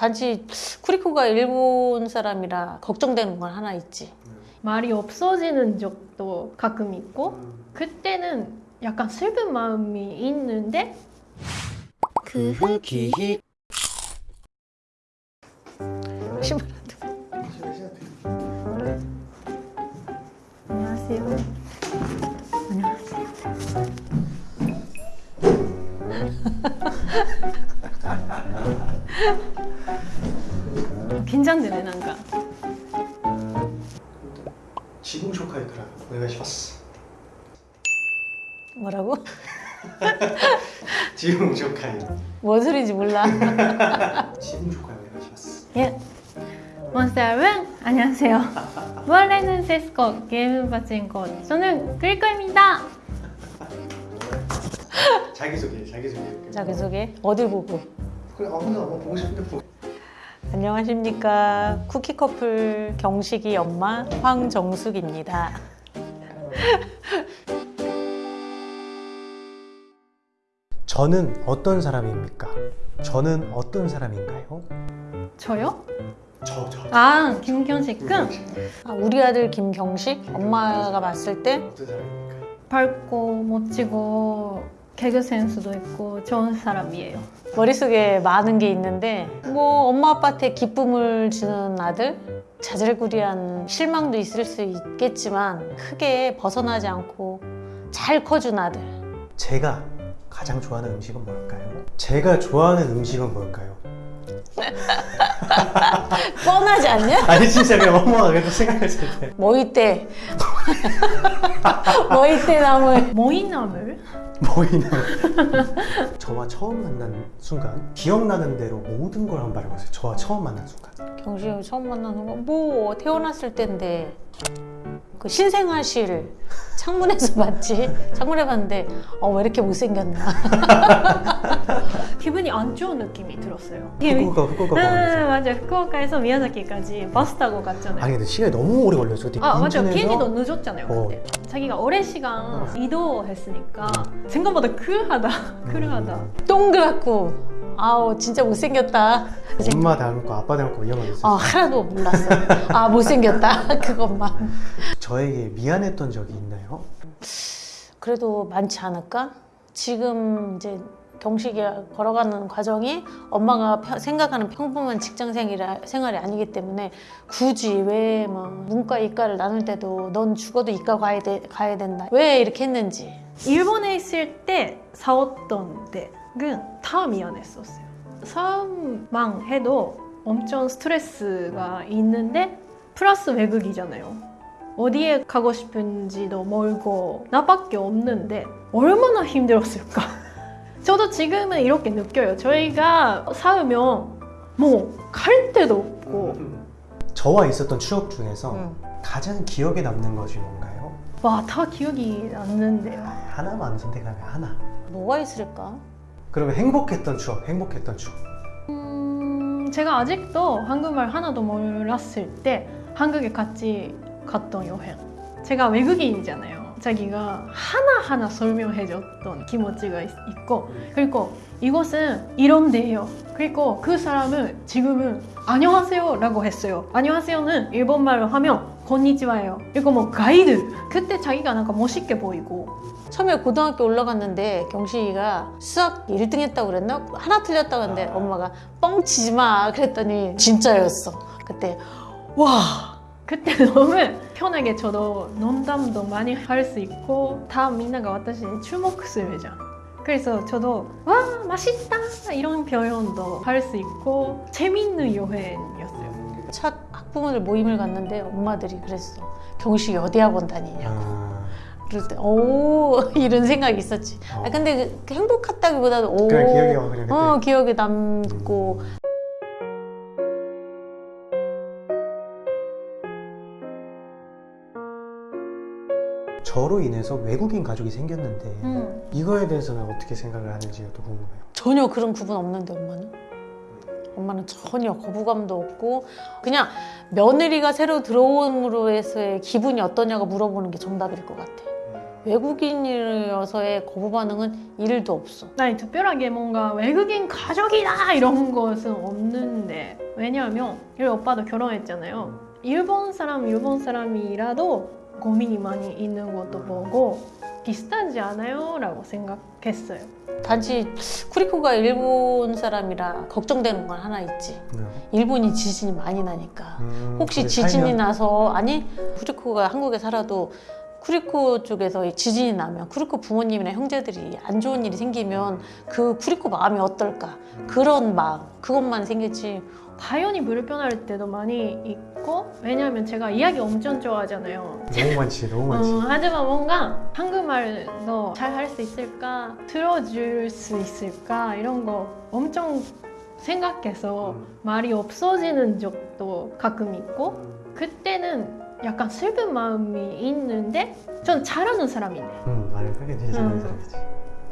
단지 쿠리코가 일본 사람이라 걱정되는 건 하나 있지. 말이 없어지는 적도 가끔 있고 그때는 약간 슬픈 마음이 있는데 그 신발 안녕하세요. 안녕하세요. 긴장되네 난가. 지금 쇼카이크라 오네가시마스 뭐라고? 지금 쇼카이 뭔 소리인지 몰라. 지금 쇼카이 오네가시마스 예. 몬스터 여러분 안녕하세요. 무한레는 세스코 게임 바친코 저는 그리코입니다. 네. 자기소개 자기소개. 자기소개? 어디 보고? 그래 아무나 뭐 보고 싶은데 보고. 안녕하십니까 쿠키 커플 경식이 엄마 황정숙입니다. 저는 어떤 사람입니까? 저는 어떤 사람인가요? 저요? 저 저 아 김경식 군 아, 우리 아들 김경식 엄마가 봤을 때 어떤 사람입니까? 밝고 멋지고 개그 센스도 있고 좋은 사람이에요. 머릿속에 많은 게 있는데 뭐 엄마 아빠한테 기쁨을 주는 아들 자질구리한 실망도 있을 수 있겠지만 크게 벗어나지 않고 잘 커준 아들 제가 가장 좋아하는 음식은 뭘까요? 제가 좋아하는 음식은 뭘까요? 뻔하지 않냐? 아니 진짜 그냥 계속 생각했을 때. 머위대 머위대 나물 모이나물? 보이는 저와 처음 만난 순간 기억나는 대로 모든 걸 한번 말해보세요. 저와 처음 만난 순간. 경식이 처음 만나는 거뭐 태어났을 때인데 그 신생아실 창문에서 봤지. 창문에 봤는데 어 왜 이렇게 못생겼나. 기분이 안 좋은 느낌이 들었어요. 후쿠오카 후쿠오카 응 가면서. 맞아 후쿠오카에서 미야자키까지 버스 타고 갔잖아요. 아니 근데 시간이 너무 오래 걸렸어 그때 아 맞아 인천에서? 비행기도 늦었잖아요 어. 그때. 자기가 오랜 시간 이동했으니까 생각보다 쿨하다 쿨하다. 동그랗고 아우 진짜 못생겼다. 엄마 닮고 아빠 닮고 이런 거아 있었어요 하나도 몰랐어 아 못생겼다 그것만. 저에게 미안했던 적이 있나요? 그래도 많지 않을까? 지금 이제 경식이 걸어가는 과정이 엄마가 펴- 생각하는 평범한 직장 생활이, 생활이 아니기 때문에 굳이 왜뭐 문과 이과를 나눌 때도 넌 죽어도 이과 가야, 돼, 가야 된다. 왜 이렇게 했는지. 일본에 있을 때 싸웠던 때 는다 미안했었어요. 싸움만 해도 엄청 스트레스가 있는데 플러스 외국이잖아요. 어디에 가고 싶은지도 멀고 나밖에 없는데 얼마나 힘들었을까? 저도 지금은 이렇게 느껴요. 저희가 싸우면 뭐 갈 데도 없고. 저와 있었던 추억 중에서 응. 가장 기억에 남는 것이 뭔가요? 와 다 기억이 남는데요. 하나만 선택하면 하나. 뭐가 있을까? 그러면 행복했던 추억 행복했던 추억 음, 제가 아직도 한국말 하나도 몰랐을 때 한국에 같이 갔던 여행. 제가 외국인이잖아요. 자기가 하나하나 설명해줬던 기모찌가 있- 있고 그리고 이곳은 이런 데예요. 그리고 그 사람은 지금은 안녕하세요 라고 했어요. 안녕하세요는 일본말로 하면 건니치와예요. 그리고 뭐 가이드. 그때 자기가なんか 멋있게 보이고 처음에 고등학교 올라갔는데 경식이가 수학 1등 했다고 그랬나? 하나 틀렸다고 했는데 엄마가 뻥치지 마 그랬더니 진짜였어 그때 와 그때 너무 편하게 저도 농담도 많이 할 수 있고 다 민나가 私に 주목스르잖아 그래서 저도 와 맛있다 이런 표현도 할 수 있고 재밌는 여행이었어요 첫 학부모들 모임을 갔는데 엄마들이 그랬어. 경식이 어디 학원 다니냐 아, 그럴 때 오. 이런 생각이 있었지. 어. 아, 근데 그- 그 행복했다기보다도 오. 그래 기억이 와 그래 그때. 어, 기억에 남고. 저로 인해서 외국인 가족이 생겼는데 음. 이거에 대해서는 어떻게 생각을 하는지도 궁금해요. 전혀 그런 구분 없는데 엄마는 엄마는 전혀 거부감도 없고 그냥 며느리가 새로 들어옴으로 해서의 기분이 어떠냐고 물어보는 게 정답일 것 같아. 외국인이어서의 거부 반응은 1도 없어. 아니 특별하게 뭔가 외국인 가족이다 이런 것은 없는데. 왜냐하면 이 오빠도 결혼했잖아요. 일본 사람 일본 사람이라도 고민이 많이 있는 것도 보고 비슷하지 않아요? 라고 생각했어요. 단지 쿠리코가 일본 사람이라 걱정되는 건 하나 있지. 네. 일본이 지진이 많이 나니까. 음, 혹시 지진이 살면- 나서 아니 쿠리코가 한국에 살아도 쿠리코 쪽에서 이 지진이 나면 쿠리코 부모님이나 형제들이 안 좋은 일이 생기면 그 쿠리코 마음이 어떨까 그런 마음 그것만 생겼지 당연히 불편할 때도 많이 있고 왜냐하면 제가 이야기 엄청 좋아하잖아요. 너무 많지 너무 많지. 음, 하지만 뭔가 한국말도 잘 할 수 있을까 들어줄 수 있을까 이런 거 엄청 생각해서 음. 말이 없어지는 적도 가끔 있고 그때는 약간 슬픈 마음이 있는데 전 잘하는 사람이네. 음 말을 하게 되지 않는 음. 사람이지.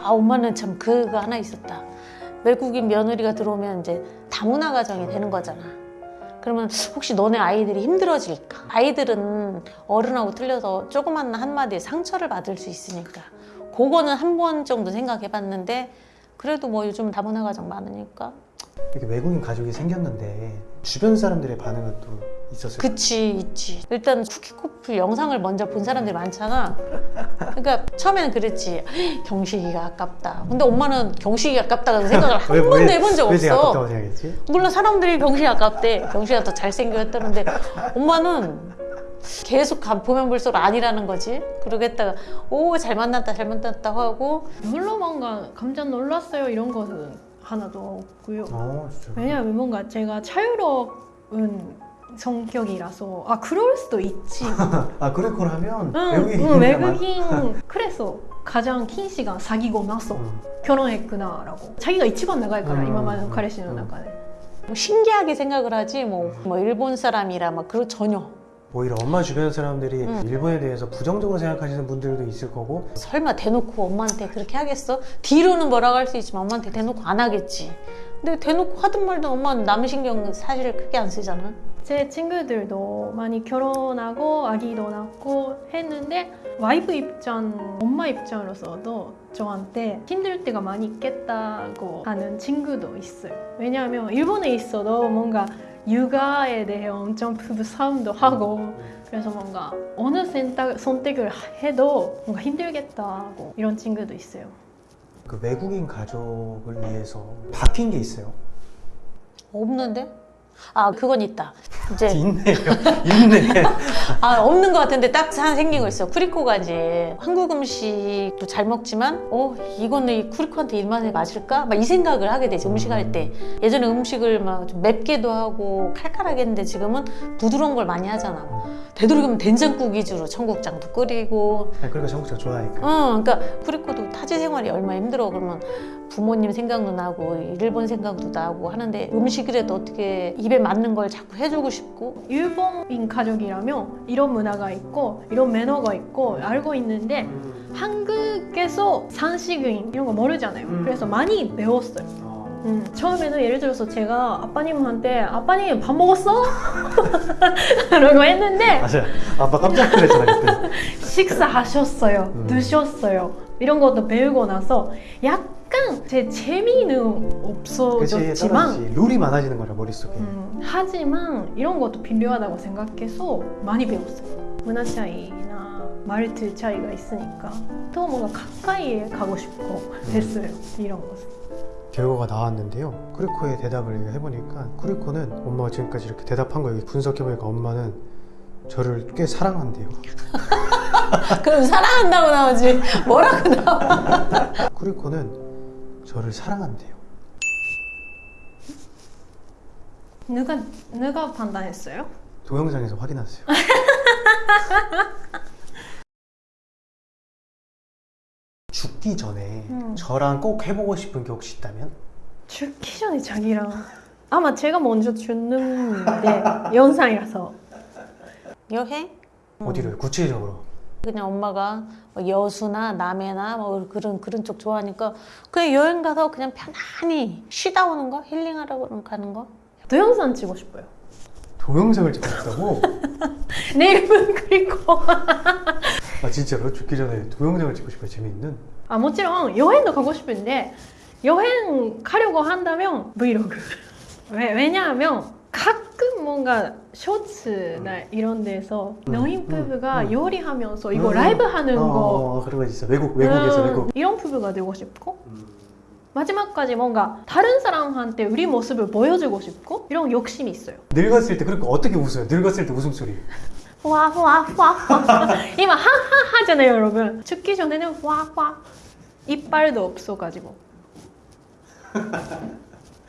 아 엄마는 참 그거 하나 있었다 외국인 며느리가 들어오면 이제 다문화 가정이 되는 거잖아 그러면 혹시 너네 아이들이 힘들어질까 아이들은 어른하고 틀려서 조그만 한마디에 상처를 받을 수 있으니까 그거는 한 번 정도 생각해 봤는데 그래도 뭐 요즘 다문화 가정 많으니까 이렇게 외국인 가족이 생겼는데 주변 사람들의 반응은 또 있었어요. 그치 있지. 일단 쿠키 커플 영상을 먼저 본 사람들이 많잖아. 그러니까 처음에는 그랬지 경식이가 아깝다. 근데 엄마는 경식이가 아깝다고 생각을 한 왜, 번도 왜, 해본 적 없어. 아깝다고 생각했지? 물론 사람들이 경식이 아깝대. 경식이가 더 잘생겼다는데. 엄마는 계속 가- 보면 볼수록 아니라는 거지. 그러겠다가 오 잘 만났다 잘 만났다. 하고 별로 뭔가 깜짝 놀랐어요. 이런 것은 하나도 없고요. 어 진짜. 왜냐하면 뭔가 제가 자유로운 성격이라서 아 그럴 수도 있지. 아 응, 외국인 응, 많- 외국인 그래서 가장 긴 시간 사귀고 나서 음. 결혼했구나라고 자기가 이치반 나갈 거라 음, 이마만 음, 카레시노 음. 나가네. 뭐 신기하게 생각을 하지 뭐, 뭐 일본 사람이라 막 그런 전혀 오히려 엄마 주변 사람들이 음. 일본에 대해서 부정적으로 생각하시는 분들도 있을 거고 설마 대놓고 엄마한테 그렇게 하겠어? 뒤로는 뭐라고 할 수 있지만 엄마한테 대놓고 안 하겠지. 근데 대놓고 하든 말든 엄마는 남 신경 사실 크게 안 쓰잖아. 제 친구들도 많이 결혼하고 아기도 낳고 했는데 와이프 입장, 엄마 입장으로서도 저한테 힘들 때가 많이 있겠다고 하는 친구도 있어요. 왜냐하면 일본에 있어도 뭔가 육아에 대해 엄청 부부 싸움도 하고 그래서 뭔가 어느 선택, 선택을 해도 뭔가 힘들겠다고 이런 친구도 있어요. 그 외국인 가족을 위해서 바뀐 게 있어요. 없는데? 아 그건 있다. 이제 있네요. 있네. 아 없는 것 같은데 딱 하나 생긴 거 있어. 쿠리코가 이제 한국 음식도 잘 먹지만 어 이거는 이 쿠리코한테 입맛에 맞을까? 막 이 생각을 하게 되지 음식 할 때. 예전에 음식을 막 좀 맵게도 하고 칼칼하게 했는데 지금은 부드러운 걸 많이 하잖아. 되도록이면 된장국 위주로 청국장도 끓이고 아, 그러니까 전국장 좋아하니까. 어, 그러니까 쿠리코도 타지 생활이 얼마나 힘들어 그러면 부모님 생각도 나고 일본 생각도 나고 하는데 음식이라도 어떻게 입에 맞는 걸 자꾸 해주고 싶고 일본인 가족이라면 이런 문화가 있고 이런 매너가 있고 알고 있는데 한국에서 산식인 이런 거 모르잖아요. 음. 그래서 많이 배웠어요. 어. 음, 처음에는 예를 들어서 제가 아빠님한테 아빠님 밥 먹었어? 라고 했는데 맞아. 아빠 깜짝 놀랐잖아 그때. 식사하셨어요, 음. 드셨어요 이런 것도 배우고 나서 약 간제 재미는 그치 없어졌지만 떨어지지. 룰이 많아지는 거라 머릿속에. 음, 하지만 이런 것도 필요하다고 생각해서 많이 배웠어요. 문화 차이나 말투 차이가 있으니까 또 뭔가 가까이에 가고 싶고 됐어요. 이런 것은. 결과가 나왔는데요. 쿠리코의 대답을 해보니까 쿠리코는 엄마가 지금까지 이렇게 대답한 거 여기 분석해보니까 엄마는 저를 꽤 사랑한대요. 그럼 사랑한다고 나오지 뭐라고 나와 쿠리코는 저를 사랑한대요. 누가 누가 판단했어요? 동영상에서 확인하세요. 죽기 전에 음. 저랑 꼭 해보고 싶은 게 혹시 있다면? 죽기 전에 자기랑 아마 제가 먼저 죽는데 영상이라서 여행? 음. 어디를 구체적으로? 그냥 엄마가 뭐 여수나 남해나 뭐 그런 그런 쪽 좋아하니까 그냥 여행 가서 그냥 편안히 쉬다 오는 거 힐링하라고 가는 거 동영상 찍고 싶어요. 동영상을 찍고 싶다고? 내 이름은 그리고 아 진짜로? 죽기 전에 동영상을 찍고 싶어요 재미있는? 아 모찌롱 여행도 가고 싶은데 여행 가려고 한다면 브이로그 왜, 왜냐하면 뭔가 쇼츠나 이런 데서 음, 부부가 음, 음. 요리하면서 이거 음. 라이브 하는 어, 거 어, 그런 거 있어. 외국 외국에서 음, 외국. 이런 부부가 되고 싶고 음. 마지막까지 뭔가 다른 사람한테 우리 모습을 보여주고 싶고 이런 욕심이 있어요. 늙었을 때 그러니까 어떻게 웃어요? 늙었을 때 웃음소리. 와와와 이마 하하 하잖아요 여러분 죽기 전에는 와와 이빨도 없어가지고